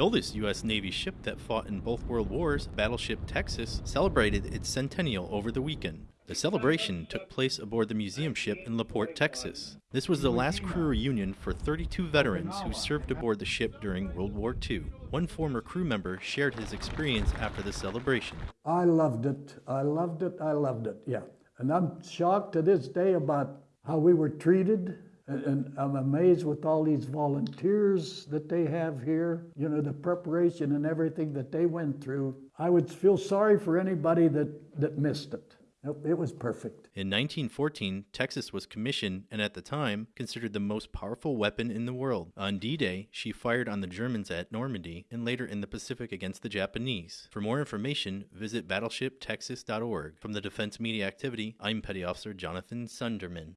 Oldest U.S. Navy ship that fought in both World Wars, Battleship Texas, celebrated its centennial over the weekend. The celebration took place aboard the museum ship in LaPorte, Texas. This was the last crew reunion for 32 veterans who served aboard the ship during World War II. One former crew member shared his experience after the celebration. I loved it. I loved it. I loved it. Yeah. And I'm shocked to this day about how we were treated. And I'm amazed with all these volunteers that they have here, you know, the preparation and everything that they went through. I would feel sorry for anybody that, that missed it. It was perfect. In 1914, Texas was commissioned and at the time considered the most powerful weapon in the world. On D Day, she fired on the Germans at Normandy and later in the Pacific against the Japanese. For more information, visit battleshiptexas.org. From the Defense Media Activity, I'm Petty Officer Jonathan Sunderman.